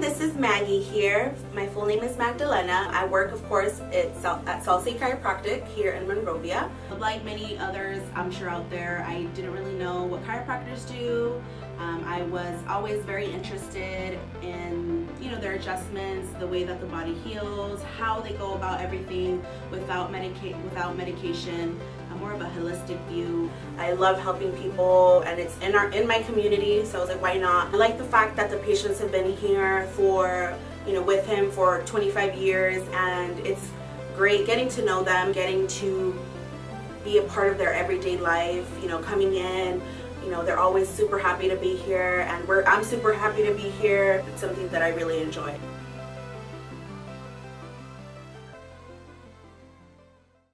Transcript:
This is Maggie here. My full name is Magdalena. I work, of course, at, at Salsi Chiropractic here in Monrovia. Like many others, I'm sure out there, I didn't really know what chiropractors do. Um, I was always very interested in, adjustments, the way that the body heals, how they go about everything without medica without medication, more of a holistic view. I love helping people and it's in our in my community so I was like why not. I like the fact that the patients have been here for you know with him for 25 years and it's great getting to know them, getting to be a part of their everyday life, you know, coming in, you know, they're always super happy to be here and I'm super happy to be here. It's something that I really enjoy.